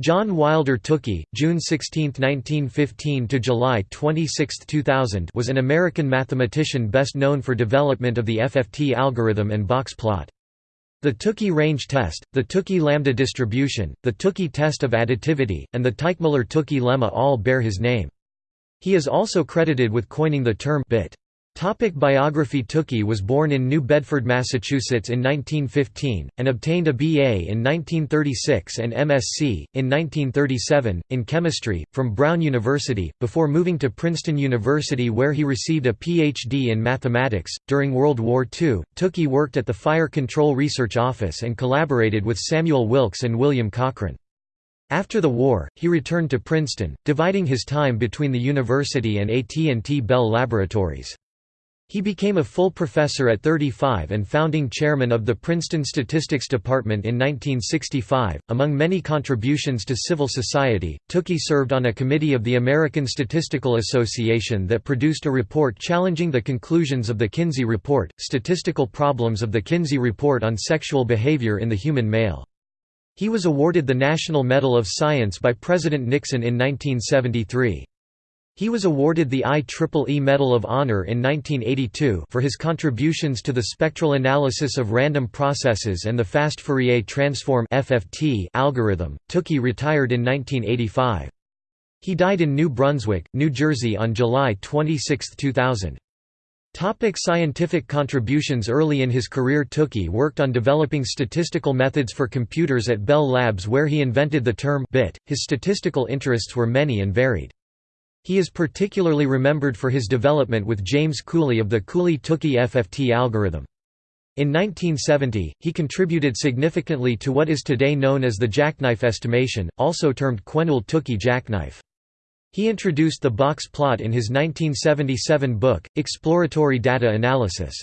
John Wilder Tukey, June 16, 1915 to July 26, 2000, was an American mathematician best known for development of the FFT algorithm and box plot. The Tukey range test, the Tukey lambda distribution, the Tukey test of additivity, and the Teichmuller-Tukey lemma all bear his name. He is also credited with coining the term bit. Topic biography Tukey was born in New Bedford, Massachusetts in 1915, and obtained a BA in 1936 and MSc, in 1937, in chemistry, from Brown University, before moving to Princeton University where he received a Ph.D. in mathematics. During World War II, Tukey worked at the Fire Control Research Office and collaborated with Samuel Wilks and William Cochran. After the war, he returned to Princeton, dividing his time between the university and AT&T Bell Laboratories. He became a full professor at 35 and founding chairman of the Princeton Statistics Department in 1965. Among many contributions to civil society, Tukey served on a committee of the American Statistical Association that produced a report challenging the conclusions of the Kinsey Report, Statistical Problems of the Kinsey Report on Sexual Behavior in the Human Male. He was awarded the National Medal of Science by President Nixon in 1973. He was awarded the IEEE Medal of Honor in 1982 for his contributions to the spectral analysis of random processes and the fast Fourier transform (FFT) algorithm. Tukey retired in 1985. He died in New Brunswick, New Jersey on July 26, 2000. Topic scientific contributions Early in his career Tukey worked on developing statistical methods for computers at Bell Labs where he invented the term bit. His statistical interests were many and varied. He is particularly remembered for his development with James Cooley of the Cooley-Tukey FFT algorithm. In 1970, he contributed significantly to what is today known as the jackknife estimation, also termed Quenouille-Tukey jackknife. He introduced the box plot in his 1977 book, Exploratory Data Analysis.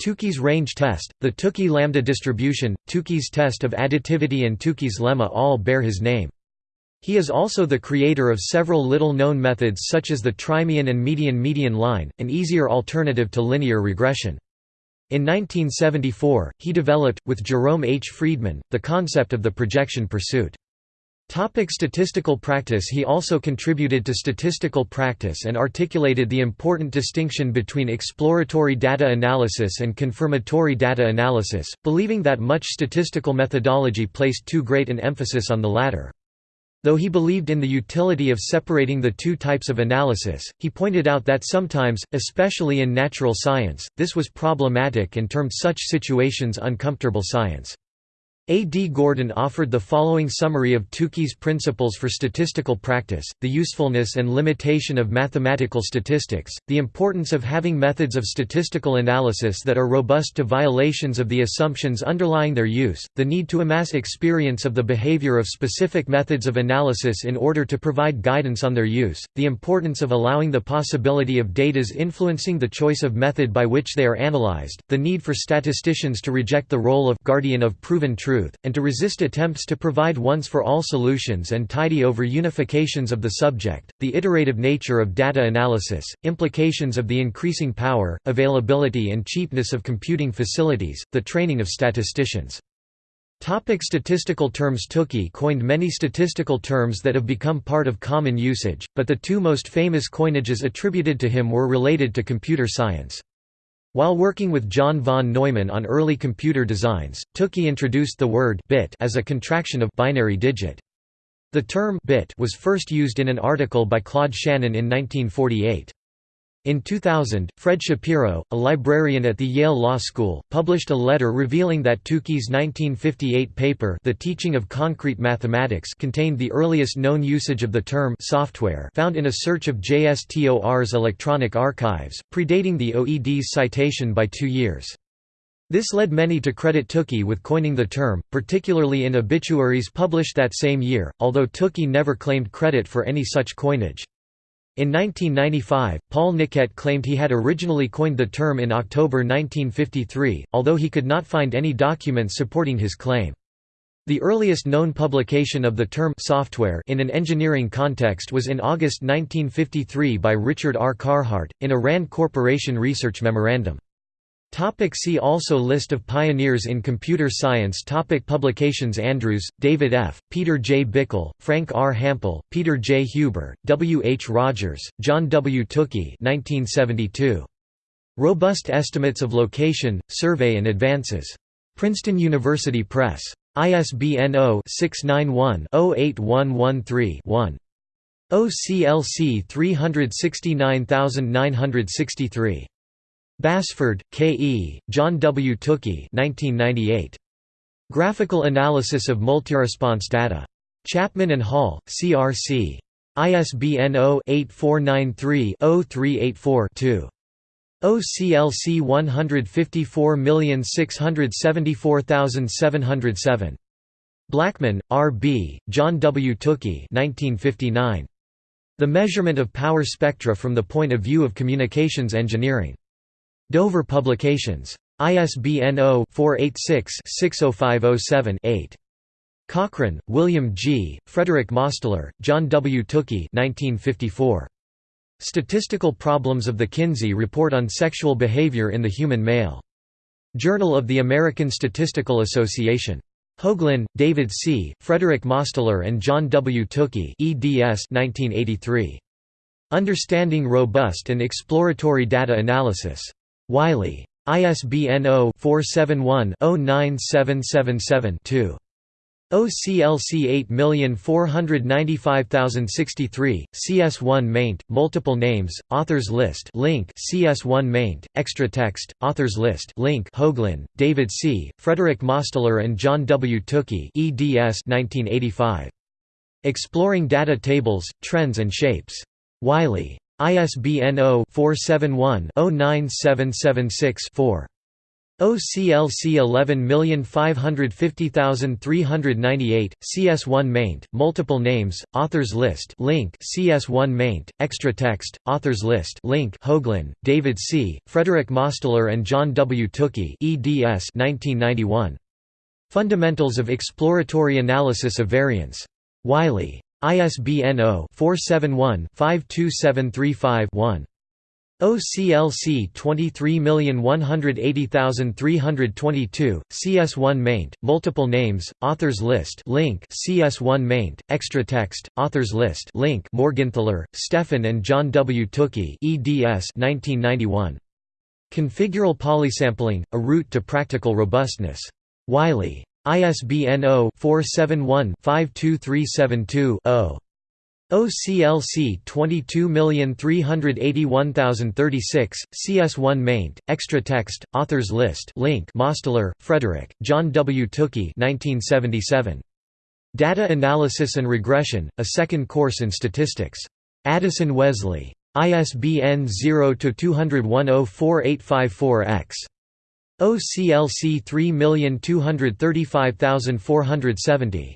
Tukey's range test, the Tukey lambda distribution, Tukey's test of additivity and Tukey's lemma all bear his name. He is also the creator of several little-known methods such as the trimean and median-median line, an easier alternative to linear regression. In 1974, he developed, with Jerome H. Friedman, the concept of the projection pursuit. Topic statistical practice He also contributed to statistical practice and articulated the important distinction between exploratory data analysis and confirmatory data analysis, believing that much statistical methodology placed too great an emphasis on the latter. Though he believed in the utility of separating the two types of analysis, he pointed out that sometimes, especially in natural science, this was problematic and termed such situations uncomfortable science. A. D. Gordon offered the following summary of Tukey's principles for statistical practice, the usefulness and limitation of mathematical statistics, the importance of having methods of statistical analysis that are robust to violations of the assumptions underlying their use, the need to amass experience of the behavior of specific methods of analysis in order to provide guidance on their use, the importance of allowing the possibility of datas influencing the choice of method by which they are analyzed, the need for statisticians to reject the role of guardian of proven truth truth, and to resist attempts to provide once-for-all solutions and tidy over unifications of the subject, the iterative nature of data analysis, implications of the increasing power, availability and cheapness of computing facilities, the training of statisticians. Topic statistical terms Tukey coined many statistical terms that have become part of common usage, but the two most famous coinages attributed to him were related to computer science. While working with John von Neumann on early computer designs, Tukey introduced the word bit as a contraction of binary digit. The term bit was first used in an article by Claude Shannon in 1948. In 2000, Fred Shapiro, a librarian at the Yale Law School, published a letter revealing that Tukey's 1958 paper The Teaching of Concrete Mathematics contained the earliest known usage of the term software found in a search of JSTOR's electronic archives, predating the OED's citation by two years. This led many to credit Tukey with coining the term, particularly in obituaries published that same year, although Tukey never claimed credit for any such coinage. In 1995, Paul Niquette claimed he had originally coined the term in October 1953, although he could not find any documents supporting his claim. The earliest known publication of the term software in an engineering context was in August 1953 by Richard R. Carhart, in a RAND Corporation research memorandum. Topic see also List of pioneers in computer science Topic Publications Andrews, David F., Peter J. Bickel, Frank R. Hampel, Peter J. Huber, W. H. Rogers, John W. Tukey 1972. Robust Estimates of Location, Survey and Advances. Princeton University Press. ISBN 0-691-08113-1. OCLC 369963. Basford, K. E., John W. Tukey 1998. Graphical Analysis of Multiresponse Data. Chapman and Hall, CRC. ISBN 0-8493-0384-2. OCLC 154674707. Blackman, R. B., John W. Tukey 1959. The Measurement of Power Spectra from the Point of View of Communications Engineering. Dover Publications. ISBN 0-486-60507-8. Cochran, William G., Frederick Mosteller, John W. Tukey 1954. Statistical Problems of the Kinsey Report on Sexual Behavior in the Human Male. Journal of the American Statistical Association. Hoaglin, David C., Frederick Mosteller and John W. Tukey eds 1983. Understanding Robust and Exploratory Data Analysis. Wiley. ISBN 0-471-09777-2. OCLC 8495063, CS1 maint, multiple names, authors list link CS1 maint, extra text, authors list link Hoaglin, David C., Frederick Mosteller and John W. Tukey eds 1985. Exploring Data Tables, Trends and Shapes. Wiley. ISBN 0-471-09776-4. OCLC 11550398, CS1 maint, multiple names, authors list link CS1 maint, extra text, authors list link Hoaglin, David C., Frederick Mosteller and John W. Tukey eds 1991. Fundamentals of Exploratory Analysis of Variance. Wiley. ISBN 0-471-52735-1. OCLC 23180322, CS1 maint, multiple names, authors list link CS1 maint, extra text, authors list link Morgenthaler, Stefan and John W. Tukey eds 1991. Configural polysampling, a route to practical robustness. Wiley. ISBN 0-471-52372-0. OCLC 22381036, CS1 maint, extra text, authors list link Mosteller, Frederick, John W. Tukey 1977. Data Analysis and Regression, a second course in statistics. Addison Wesley. ISBN 0-201-04854-X. OCLC 3235470.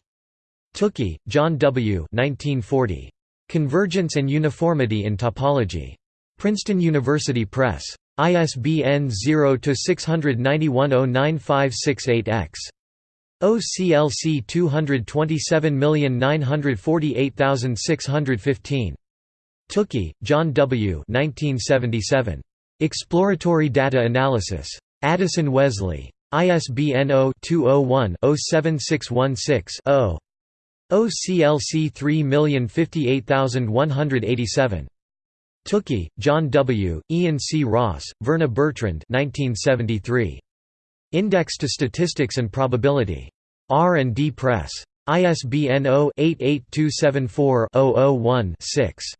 Tukey, John W. 1940. Convergence and Uniformity in Topology. Princeton University Press. ISBN 0-691-09568-X. OCLC 227948615. Tukey, John W. 1977. Exploratory Data Analysis. Addison Wesley. ISBN 0-201-07616-0. OCLC 3058187. Tukey, John W., Ian C. Ross, Verna Bertrand 1973. Index to Statistics and Probability. R&D Press. ISBN 0-88274-001-6.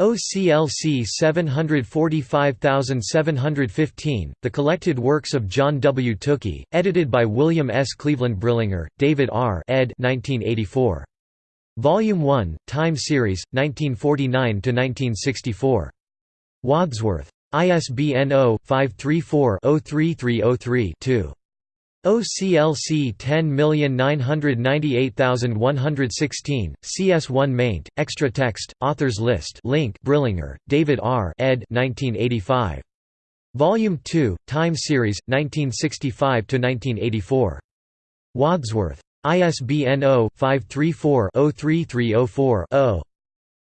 OCLC 745715, The Collected Works of John W. Tukey, edited by William S. Cleveland Brillinger, David R. ed. 1984. Volume 1, Time Series, 1949–1964. Wadsworth. ISBN 0-534-03303-2. OCLC 10998116, CS1 maint, extra text, authors list link Brillinger, David R. ed. 1985. Volume 2, Time Series, 1965–1984. Wadsworth. ISBN 0-534-03304-0.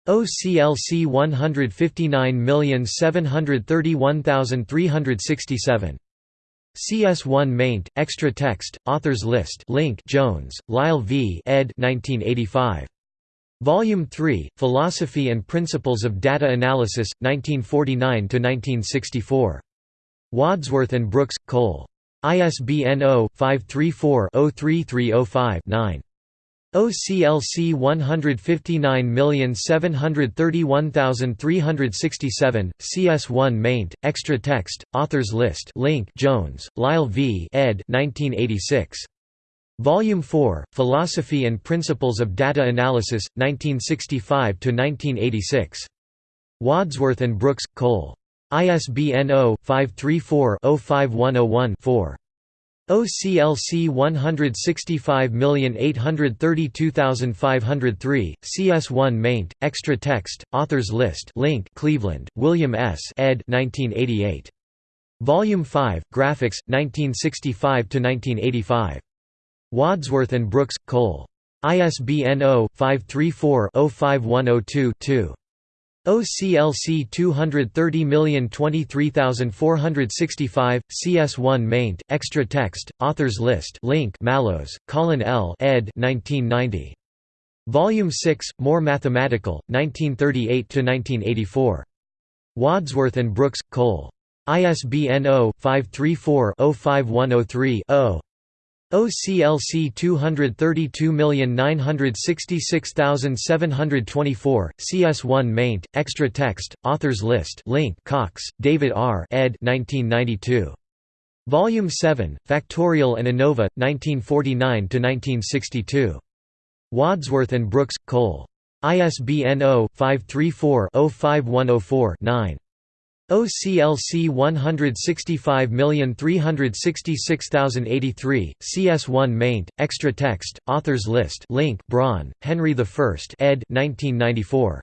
OCLC 159731367. CS1 maint, extra text, authors list link Jones, Lyle v. ed. 1985. Volume 3, Philosophy and Principles of Data Analysis, 1949–1964. Wadsworth and Brooks, Cole. ISBN 0-534-03305-9. OCLC 159731367, CS1 maint, extra text, authors list link Jones, Lyle v. ed. 1986. Volume 4, Philosophy and Principles of Data Analysis, 1965–1986. Wadsworth and Brooks, Cole. ISBN 0-534-05101-4. OCLC 165832503, CS1 maint, extra text, authors list link Cleveland, William S. ed. 1988. Volume 5, Graphics, 1965–1985. Wadsworth and Brooks, Cole. ISBN 0-534-05102-2. OCLC 230023465, CS1 maint, extra text, authors list link Mallows, Colin L. ed. 1990. Volume 6, More Mathematical, 1938–1984. Wadsworth and Brooks, Cole. ISBN 0-534-05103-0. OCLC 232966724, CS1 maint, extra text, authors list link Cox, David R. ed. 1992. Volume 7, Factorial and ANOVA, 1949–1962. Wadsworth and Brooks, Cole. ISBN 0-534-05104-9. OCLC 165366083, CS1 maint, extra text, authors list link Braun, Henry I ed. 1994.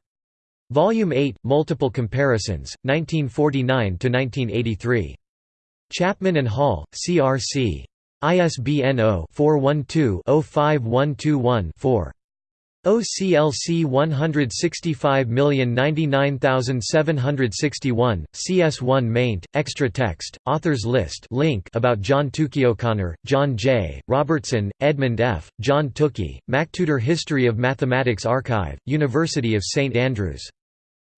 Volume 8, Multiple Comparisons, 1949 to 1983. Chapman and Hall, CRC. ISBN 0-412-05121-4. OCLC 165099761, CS1 maint, extra text, authors list link about John Tukey O'Connor, John J., Robertson, Edmund F., John Tukey, MacTutor History of Mathematics Archive, University of St Andrews.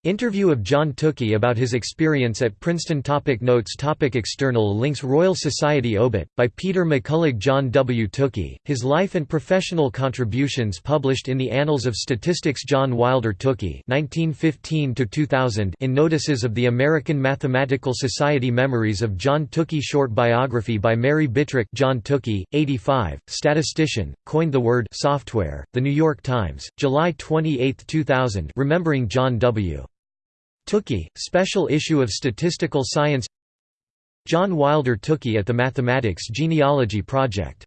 Interview of John Tukey about his experience at Princeton topic Notes topic External links Royal Society obit, by Peter McCullagh John W. Tukey, his life and professional contributions published in the Annals of Statistics John Wilder Tukey in Notices of the American Mathematical Society Memories of John Tukey Short biography by Mary Bittrick John Tukey, 85, statistician, coined the word software, The New York Times, July 28, 2000 Remembering John W. Tukey, special issue of Statistical Science. John Wilder Tukey at the Mathematics Genealogy Project